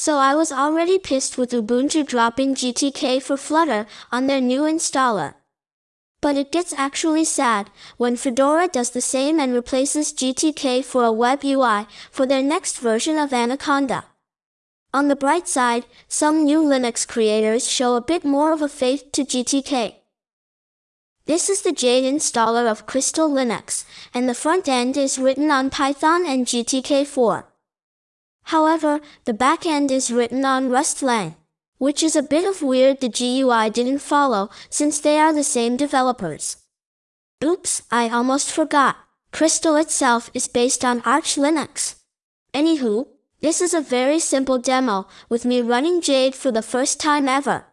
So I was already pissed with Ubuntu dropping GTK for Flutter on their new installer. But it gets actually sad when Fedora does the same and replaces GTK for a web UI for their next version of Anaconda. On the bright side, some new Linux creators show a bit more of a faith to GTK. This is the Jade installer of Crystal Linux, and the front end is written on Python and GTK4. However, the back end is written on Rust-Lang, which is a bit of weird the GUI didn't follow since they are the same developers. Oops, I almost forgot. Crystal itself is based on Arch Linux. Anywho, this is a very simple demo with me running Jade for the first time ever.